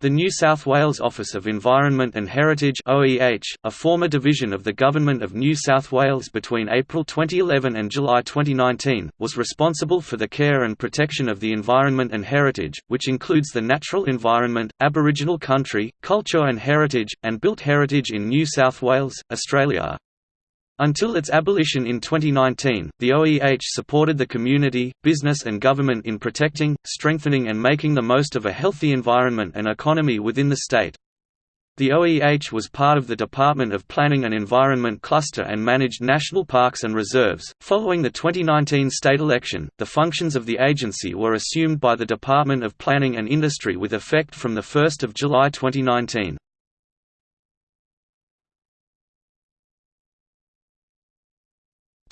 The New South Wales Office of Environment and Heritage OEH, a former division of the Government of New South Wales between April 2011 and July 2019, was responsible for the care and protection of the environment and heritage, which includes the natural environment, Aboriginal country, culture and heritage, and built heritage in New South Wales, Australia. Until its abolition in 2019, the OEH supported the community, business and government in protecting, strengthening and making the most of a healthy environment and economy within the state. The OEH was part of the Department of Planning and Environment cluster and managed national parks and reserves. Following the 2019 state election, the functions of the agency were assumed by the Department of Planning and Industry with effect from 1 July 2019.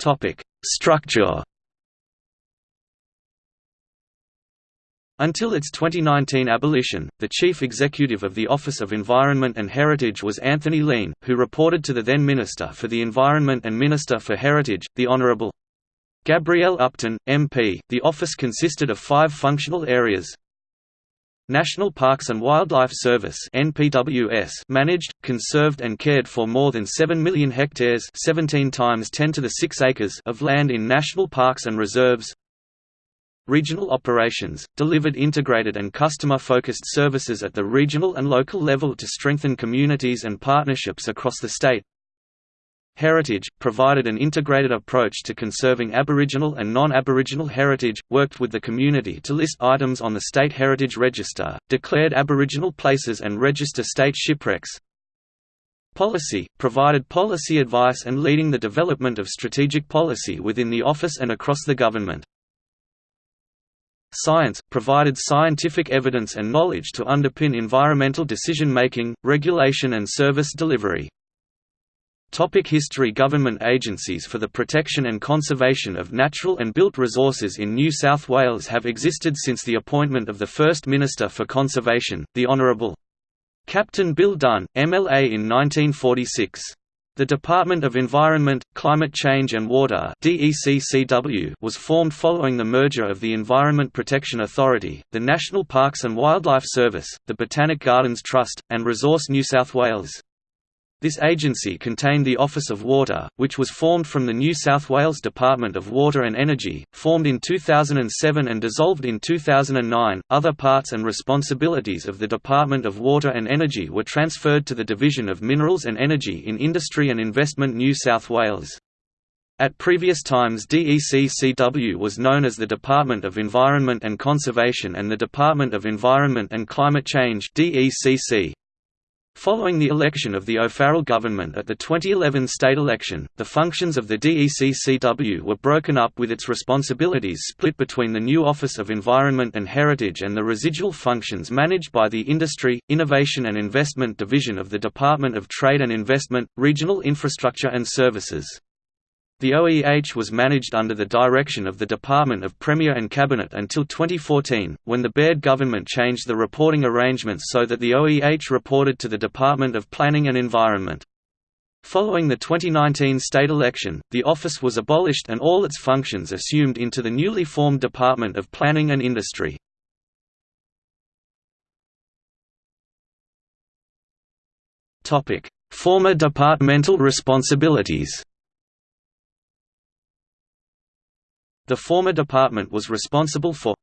Topic: Structure. Until its 2019 abolition, the chief executive of the Office of Environment and Heritage was Anthony Lean, who reported to the then Minister for the Environment and Minister for Heritage, the Honourable Gabrielle Upton, MP. The office consisted of five functional areas National Parks and Wildlife Service (NPWS) managed, conserved and cared for more than 7 million hectares, 17 times 10 to the 6 acres of land in national parks and reserves. Regional operations delivered integrated and customer-focused services at the regional and local level to strengthen communities and partnerships across the state. Heritage, provided an integrated approach to conserving Aboriginal and non-Aboriginal heritage, worked with the community to list items on the State Heritage Register, declared Aboriginal places and register state shipwrecks. Policy, provided policy advice and leading the development of strategic policy within the office and across the government. Science, provided scientific evidence and knowledge to underpin environmental decision-making, regulation and service delivery. Topic history Government agencies for the protection and conservation of natural and built resources in New South Wales have existed since the appointment of the first Minister for Conservation, the Honourable Captain Bill Dunn, MLA in 1946. The Department of Environment, Climate Change and Water was formed following the merger of the Environment Protection Authority, the National Parks and Wildlife Service, the Botanic Gardens Trust, and Resource New South Wales. This agency contained the Office of Water, which was formed from the New South Wales Department of Water and Energy, formed in 2007 and dissolved in 2009. Other parts and responsibilities of the Department of Water and Energy were transferred to the Division of Minerals and Energy in Industry and Investment New South Wales. At previous times DECCW was known as the Department of Environment and Conservation and the Department of Environment and Climate Change DECC. Following the election of the O'Farrell government at the 2011 state election, the functions of the DECCW were broken up with its responsibilities split between the new Office of Environment and Heritage and the residual functions managed by the Industry, Innovation and Investment Division of the Department of Trade and Investment, Regional Infrastructure and Services. The OEH was managed under the direction of the Department of Premier and Cabinet until 2014, when the Baird government changed the reporting arrangements so that the OEH reported to the Department of Planning and Environment. Following the 2019 state election, the office was abolished and all its functions assumed into the newly formed Department of Planning and Industry. Former departmental responsibilities The former department was responsible for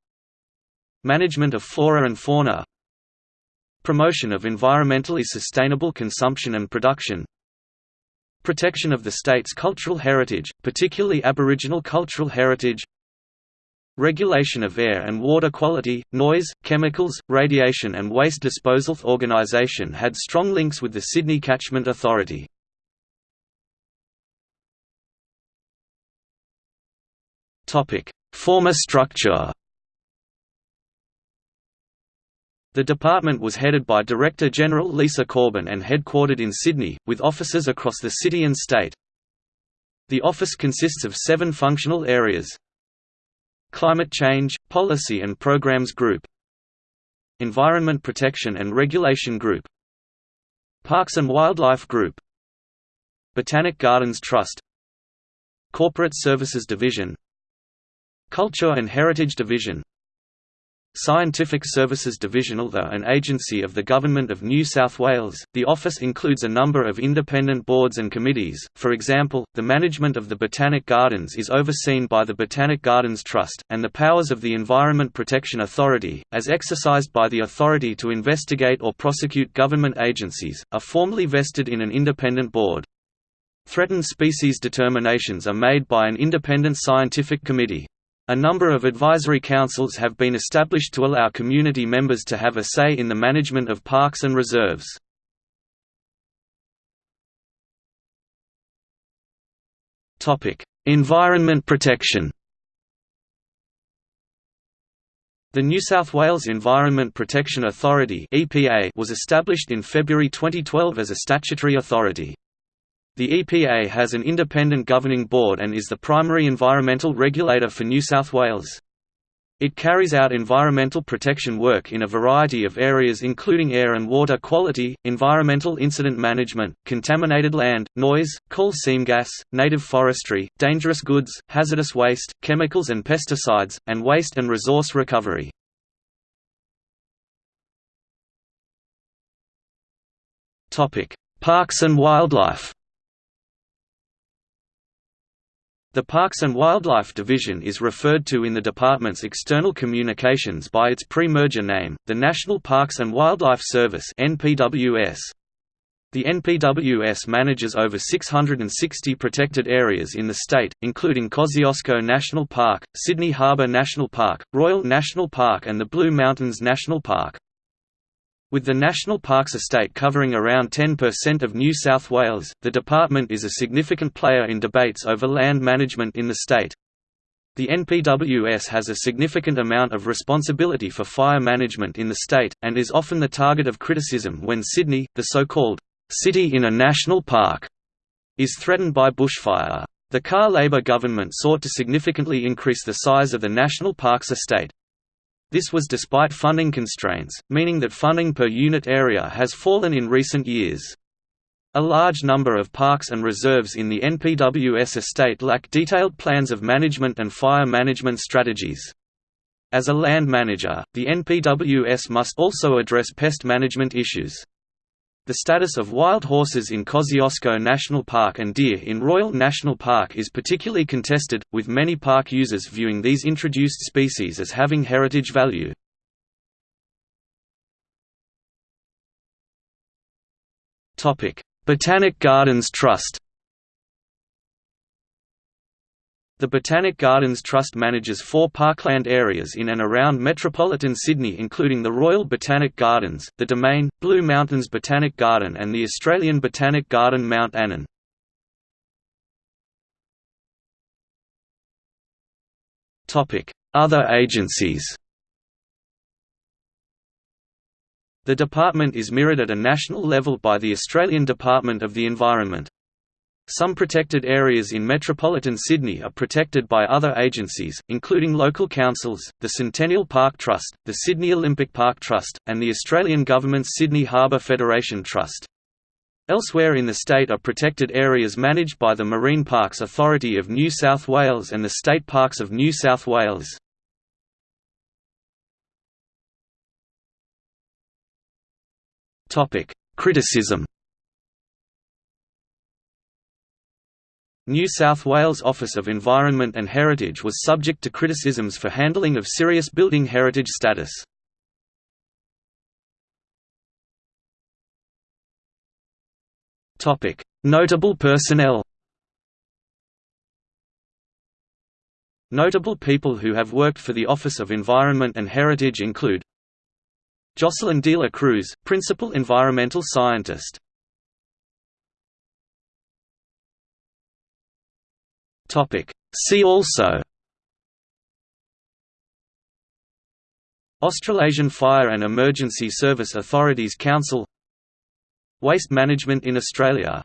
management of flora and fauna promotion of environmentally sustainable consumption and production protection of the state's cultural heritage, particularly Aboriginal cultural heritage regulation of air and water quality, noise, chemicals, radiation and waste disposal organisation had strong links with the Sydney Catchment Authority. Former structure. The department was headed by Director General Lisa Corbyn and headquartered in Sydney, with offices across the city and state. The office consists of seven functional areas. Climate Change, Policy and Programs Group. Environment Protection and Regulation Group. Parks and Wildlife Group. Botanic Gardens Trust. Corporate Services Division Culture and Heritage Division Scientific Services Divisional Though an agency of the Government of New South Wales, the office includes a number of independent boards and committees, for example, the management of the Botanic Gardens is overseen by the Botanic Gardens Trust, and the powers of the Environment Protection Authority, as exercised by the authority to investigate or prosecute government agencies, are formally vested in an independent board. Threatened species determinations are made by an independent scientific committee. A number of advisory councils have been established to allow community members to have a say in the management of parks and reserves. Environment protection The New South Wales Environment Protection Authority was established in February 2012 as a statutory authority. The EPA has an independent governing board and is the primary environmental regulator for New South Wales. It carries out environmental protection work in a variety of areas including air and water quality, environmental incident management, contaminated land, noise, coal seam gas, native forestry, dangerous goods, hazardous waste, chemicals and pesticides, and waste and resource recovery. Parks and wildlife The Parks and Wildlife Division is referred to in the department's external communications by its pre-merger name, the National Parks and Wildlife Service (NPWS). The NPWS manages over 660 protected areas in the state, including Kosciuszko National Park, Sydney Harbour National Park, Royal National Park and the Blue Mountains National Park. With the National Parks estate covering around 10% of New South Wales, the department is a significant player in debates over land management in the state. The NPWS has a significant amount of responsibility for fire management in the state, and is often the target of criticism when Sydney, the so-called, "'city in a national park' is threatened by bushfire. The Carr Labor government sought to significantly increase the size of the National Parks estate. This was despite funding constraints, meaning that funding per unit area has fallen in recent years. A large number of parks and reserves in the NPWS estate lack detailed plans of management and fire management strategies. As a land manager, the NPWS must also address pest management issues. The status of wild horses in Kosciuszko National Park and deer in Royal National Park is particularly contested, with many park users viewing these introduced species as having heritage value. Botanic Gardens Trust The Botanic Gardens Trust manages four parkland areas in and around metropolitan Sydney including the Royal Botanic Gardens, the Domain, Blue Mountains Botanic Garden and the Australian Botanic Garden Mount Annan. Other agencies The department is mirrored at a national level by the Australian Department of the Environment. Some protected areas in metropolitan Sydney are protected by other agencies, including local councils, the Centennial Park Trust, the Sydney Olympic Park Trust, and the Australian Government's Sydney Harbour Federation Trust. Elsewhere in the state are protected areas managed by the Marine Parks Authority of New South Wales and the State Parks of New South Wales. Criticism New South Wales Office of Environment and Heritage was subject to criticisms for handling of serious building heritage status. Notable personnel Notable people who have worked for the Office of Environment and Heritage include Jocelyn de la Cruz, Principal Environmental Scientist See also Australasian Fire and Emergency Service Authorities Council Waste management in Australia